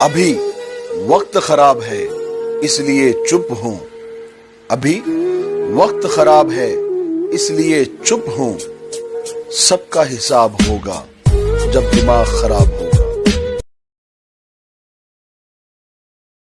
अभी वक्त खराब है, इसलिए चुप हूँ। अभी वक्त खराब है, इसलिए चुप हूँ। सबका हिसाब होगा जब दिमाग खराब हो।